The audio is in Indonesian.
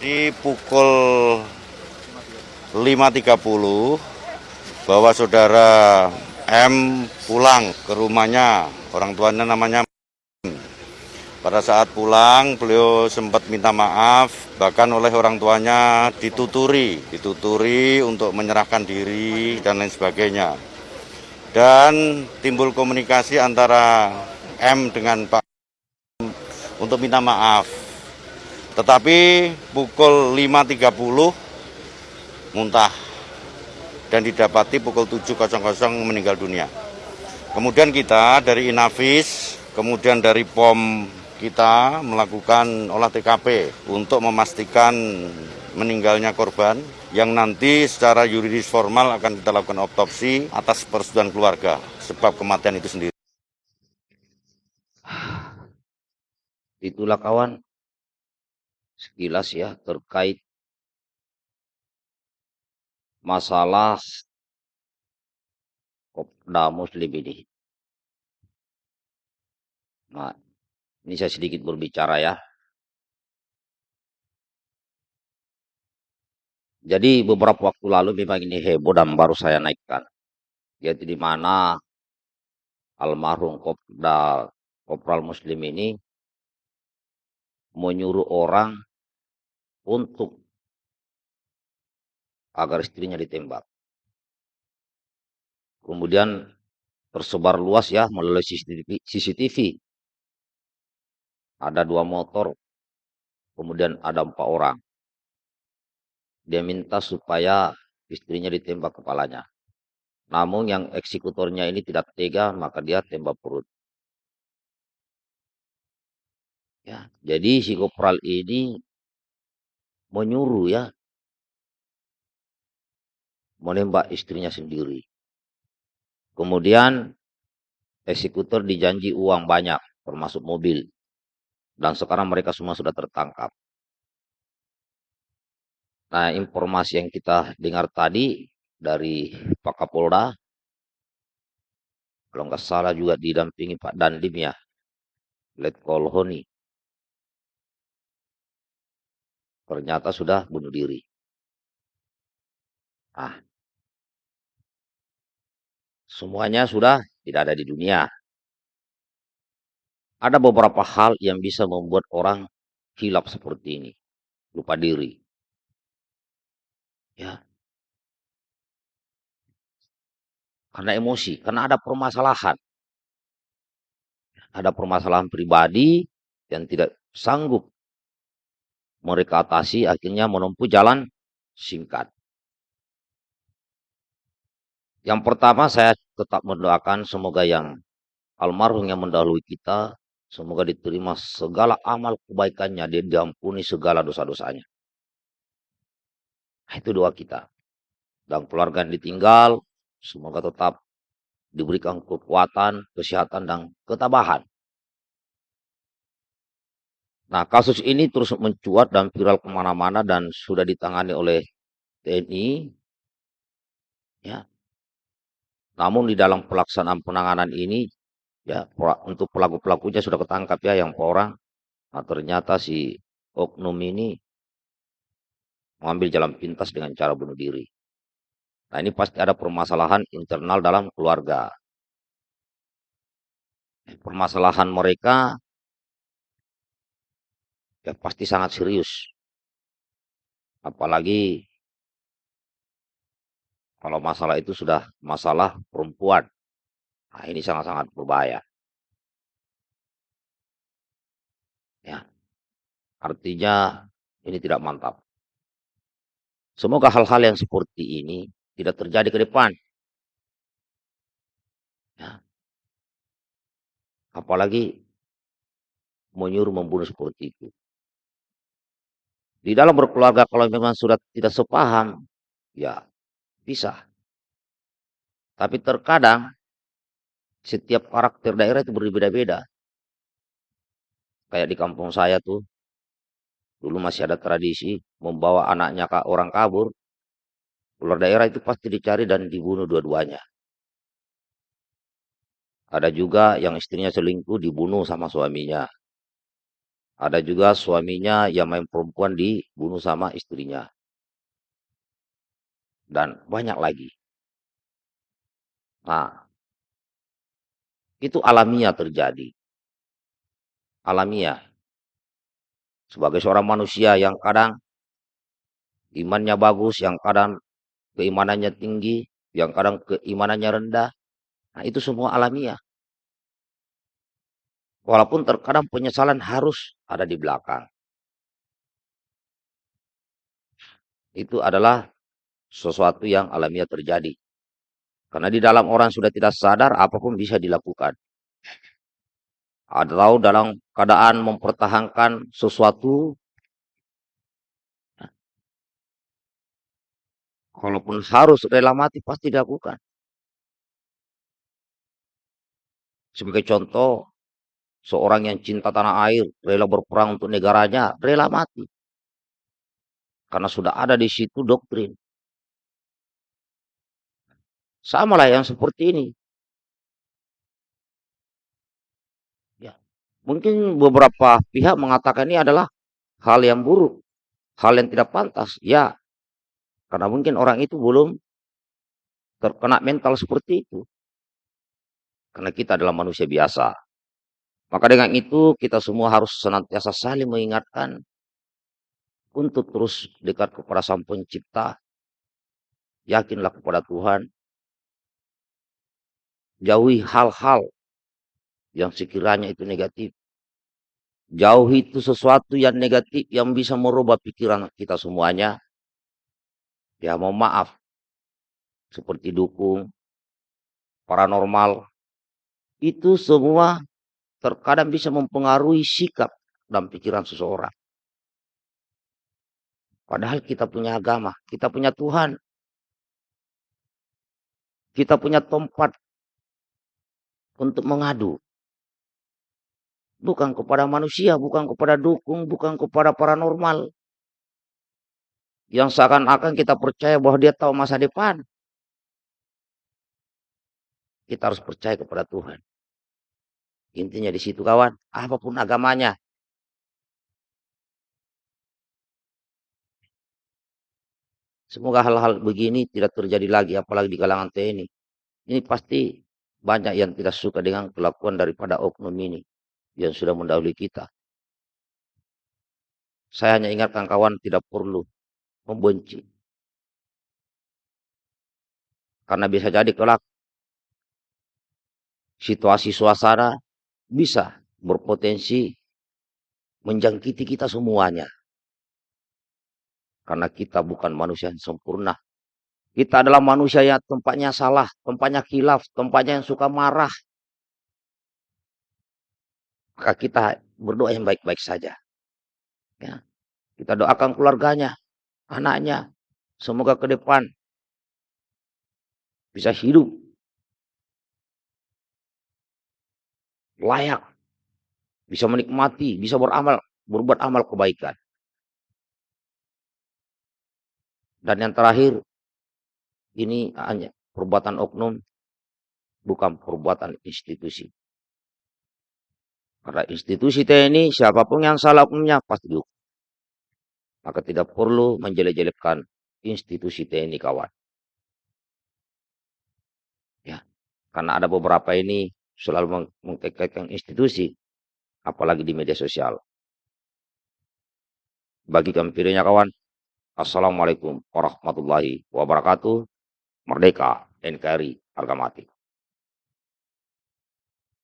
Di pukul 5.30 bahwa saudara M pulang ke rumahnya, orang tuanya namanya. Pada saat pulang, beliau sempat minta maaf, bahkan oleh orang tuanya dituturi, dituturi untuk menyerahkan diri dan lain sebagainya. Dan timbul komunikasi antara M dengan Pak untuk minta maaf. Tetapi pukul 5.30 muntah dan didapati pukul 7.00 meninggal dunia. Kemudian kita dari Inavis, kemudian dari POM kita melakukan olah TKP untuk memastikan meninggalnya korban yang nanti secara yuridis formal akan kita lakukan otopsi atas persetujuan keluarga sebab kematian itu sendiri. Itulah kawan sekilas ya terkait masalah Kopda Muslim ini. Nah, ini saya sedikit berbicara ya. Jadi beberapa waktu lalu memang ini heboh dan baru saya naikkan. Yaitu di mana almarhum Kopda Kopral Muslim ini menyuruh orang untuk agar istrinya ditembak. Kemudian tersebar luas ya melalui CCTV. Ada dua motor, kemudian ada empat orang. Dia minta supaya istrinya ditembak kepalanya. Namun yang eksekutornya ini tidak tega, maka dia tembak perut. Ya, jadi si kopral menyuruh ya menembak istrinya sendiri. Kemudian eksekutor dijanji uang banyak, termasuk mobil. Dan sekarang mereka semua sudah tertangkap. Nah, informasi yang kita dengar tadi dari Pak Kapolda, kalau nggak salah juga didampingi Pak Dandim ya, Letkol Honi. Ternyata sudah bunuh diri. Ah, Semuanya sudah tidak ada di dunia. Ada beberapa hal yang bisa membuat orang hilap seperti ini. Lupa diri. Ya. Karena emosi, karena ada permasalahan. Ada permasalahan pribadi yang tidak sanggup mereka atasi akhirnya menempuh jalan singkat. Yang pertama saya tetap mendoakan semoga yang almarhum yang mendahului kita, semoga diterima segala amal kebaikannya, dia diampuni segala dosa-dosanya. Nah, itu doa kita. Dan keluarga yang ditinggal, semoga tetap diberikan kekuatan, kesehatan, dan ketabahan. Nah, kasus ini terus mencuat dan viral ke mana-mana dan sudah ditangani oleh TNI. Ya, namun di dalam pelaksanaan penanganan ini ya untuk pelaku-pelakunya sudah ketangkap ya yang orang. Nah, ternyata si oknum ini mengambil jalan pintas dengan cara bunuh diri. Nah ini pasti ada permasalahan internal dalam keluarga. Permasalahan mereka ya pasti sangat serius. Apalagi kalau masalah itu sudah masalah perempuan. Nah, ini sangat-sangat berbahaya. Ya. Artinya ini tidak mantap. Semoga hal-hal yang seperti ini tidak terjadi ke depan. Ya. Apalagi menyuruh membunuh seperti itu. Di dalam berkeluarga kalau memang sudah tidak sepaham, ya bisa. Tapi terkadang setiap karakter daerah itu berbeda-beda. Kayak di kampung saya tuh, dulu masih ada tradisi membawa anaknya ke orang kabur. Ular daerah itu pasti dicari dan dibunuh dua-duanya. Ada juga yang istrinya selingkuh dibunuh sama suaminya. Ada juga suaminya yang main perempuan dibunuh sama istrinya. Dan banyak lagi. Nah, itu alamiah terjadi. Alamiah. Sebagai seorang manusia yang kadang imannya bagus, yang kadang keimanannya tinggi, yang kadang keimanannya rendah. Nah, itu semua alamiah. Walaupun terkadang penyesalan harus ada di belakang. Itu adalah sesuatu yang alamiah terjadi. Karena di dalam orang sudah tidak sadar, apa pun bisa dilakukan. Atau dalam keadaan mempertahankan sesuatu, kalaupun harus rela mati, pasti dilakukan. Sebagai contoh, Seorang yang cinta tanah air, rela berperang untuk negaranya, rela mati. Karena sudah ada di situ doktrin. Samalah yang seperti ini. Ya. Mungkin beberapa pihak mengatakan ini adalah hal yang buruk, hal yang tidak pantas. Ya, karena mungkin orang itu belum terkena mental seperti itu. Karena kita adalah manusia biasa. Maka dengan itu kita semua harus senantiasa saling mengingatkan untuk terus dekat kepada Sang Pencipta. Yakinlah kepada Tuhan. Jauhi hal-hal yang sekiranya itu negatif. Jauhi itu sesuatu yang negatif yang bisa merubah pikiran kita semuanya. Ya mau maaf. Seperti dukung, paranormal. Itu semua terkadang bisa mempengaruhi sikap dan pikiran seseorang. Padahal kita punya agama, kita punya Tuhan. Kita punya tempat untuk mengadu. Bukan kepada manusia, bukan kepada dukung, bukan kepada paranormal. Yang seakan-akan kita percaya bahwa dia tahu masa depan. Kita harus percaya kepada Tuhan. Intinya di situ kawan, apa pun agamanya. Semoga hal-hal begini tidak terjadi lagi, apalagi di kalangan TNI. Ini pasti banyak yang tidak suka dengan kelakuan daripada oknum ini yang sudah mendahului kita. Saya hanya ingatkan kawan tidak perlu membenci. Karena bisa jadi kelak situasi suasana bisa berpotensi menjangkiti kita semuanya. Karena kita bukan manusia yang sempurna. Kita adalah manusia yang tempatnya salah, tempatnya kilaf, tempatnya yang suka marah. Maka kita berdoa yang baik-baik saja. Ya. Kita doakan keluarganya, anaknya. Semoga ke depan bisa hidup layak, bisa menikmati, bisa beramal, berbuat amal kebaikan. Dan yang terakhir, ini hanya perbuatan oknum, bukan perbuatan institusi. Karena institusi TNI, siapa pun yang salah oknumnya pasti dihukum. Maka tidak perlu menjelek-jelekkan institusi TNI kawan. Ya, karena ada beberapa ini selalu mengkaitkan institusi, apalagi di media sosial. Bagi kampirnya kawan, Assalamualaikum warahmatullahi wabarakatuh. Merdeka NKRI harga mati.